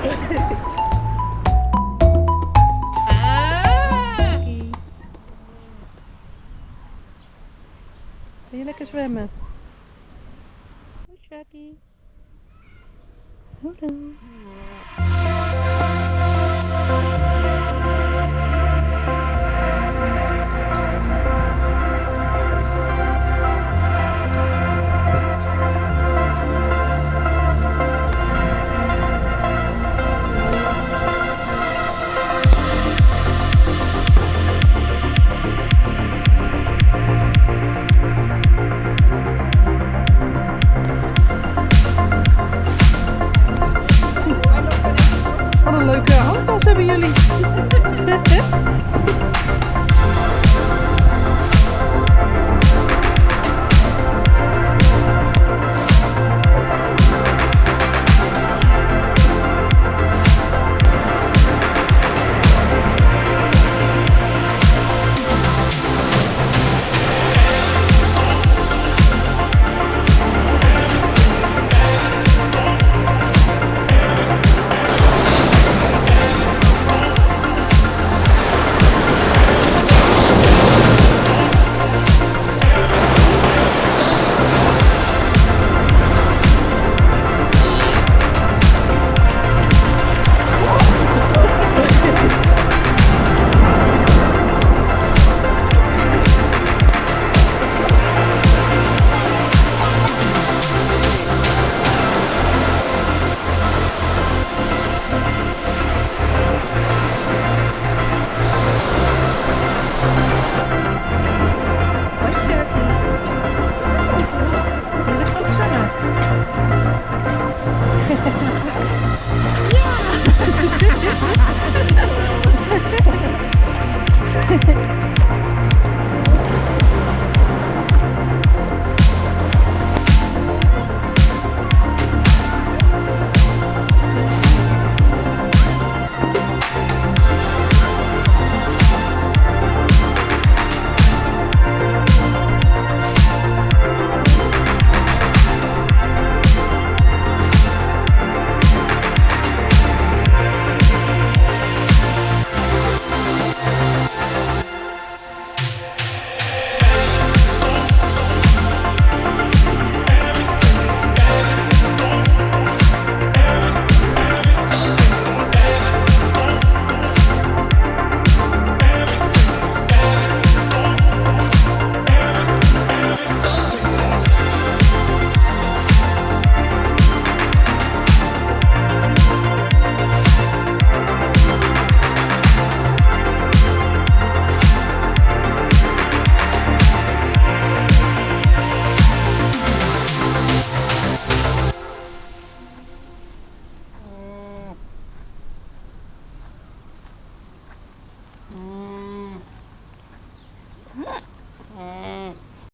Ah. Wil je lekker zwemmen? Hoi Shaggy. Hallo. Julie. Ha ha ha.